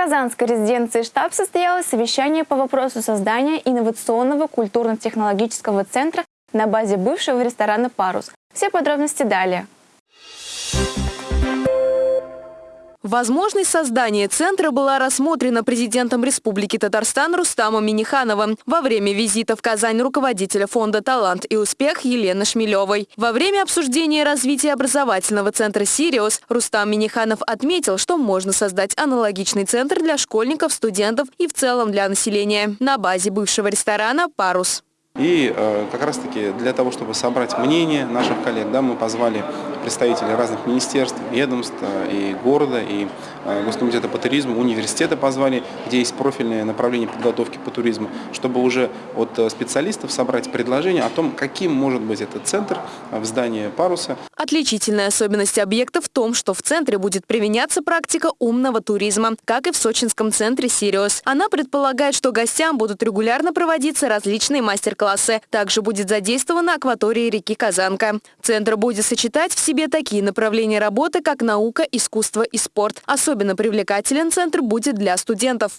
казанской резиденции штаб состоялось совещание по вопросу создания инновационного культурно-технологического центра на базе бывшего ресторана «Парус». Все подробности далее. Возможность создания центра была рассмотрена президентом Республики Татарстан Рустамом Минихановым во время визита в Казань руководителя фонда «Талант и успех» Елены Шмелевой. Во время обсуждения развития образовательного центра «Сириус» Рустам Миниханов отметил, что можно создать аналогичный центр для школьников, студентов и в целом для населения на базе бывшего ресторана «Парус». И э, как раз таки для того, чтобы собрать мнение наших коллег, да, мы позвали представителей разных министерств, ведомств э, и города, и э, Госкомитета по туризму, университета позвали, где есть профильное направление подготовки по туризму, чтобы уже от э, специалистов собрать предложение о том, каким может быть этот центр в здании паруса. Отличительная особенность объекта в том, что в центре будет применяться практика умного туризма, как и в сочинском центре «Сириус». Она предполагает, что гостям будут регулярно проводиться различные мастер-классы. Также будет задействована акватория реки Казанка. Центр будет сочетать все себе такие направления работы, как наука, искусство и спорт. Особенно привлекателен центр будет для студентов.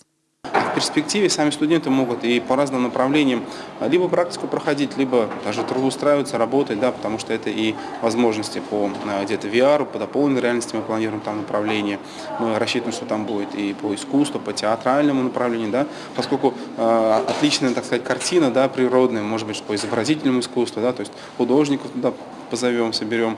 Перспективе сами студенты могут и по разным направлениям либо практику проходить, либо даже трудоустраиваться, работать, да, потому что это и возможности по э, где-то VR, по дополненной реальности мы планируем там направление. Мы рассчитываем, что там будет и по искусству, по театральному направлению, да, поскольку э, отличная, так сказать, картина, да, природная, может быть, по изобразительному искусству, да, то есть художников туда позовем, соберем.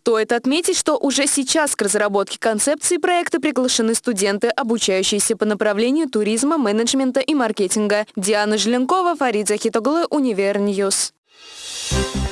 Стоит отметить, что уже сейчас к разработке концепции проекта приглашены студенты, обучающиеся по направлению туризма, менеджмента и маркетинга. Диана Желенкова, Фарид Захитоглы, Univer News. Thank